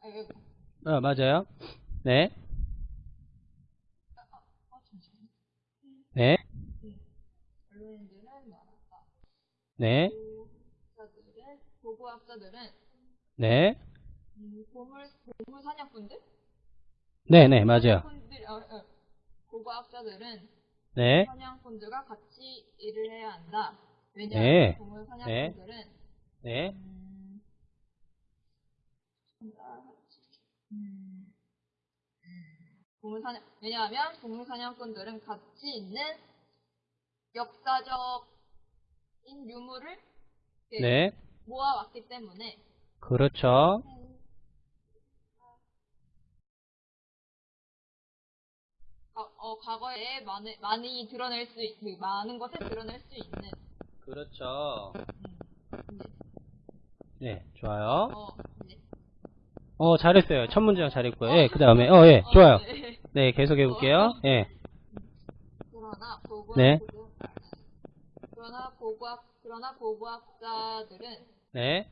아이고. 어, 맞아요. 네. 네. 언론인들은. 네. 보고학자들은 네. 음, 보물 보물 사냥꾼들? 네, 네, 맞아요. 사냥꾼들 어, 어. 보고학자들은 네. 사냥꾼들과 같이 일을 해야 한다. 네. 왜냐하면 보물 사냥꾼들은 네. 음, 음, 음, 보물 사냥 왜냐하면 보물 사냥꾼들은 가치 있는 역사적인 유물을 네. 모아왔기 때문에 그렇죠. 어, 어, 과거에 많이, 많이 드러낼 수, 있- 그 많은 것을 드러낼 수 있는, 그렇죠. 음, 네, 네, 좋아요. 어, 네. 어, 잘했어요. 첫 문장 잘했고요. 예, 그 다음에, 어, 예, 좋아요. 어, 네. 네, 계속 해볼게요. 예, 그러나 보고학, 네. 그러나 보고학, 그러나 보고학자들은 네,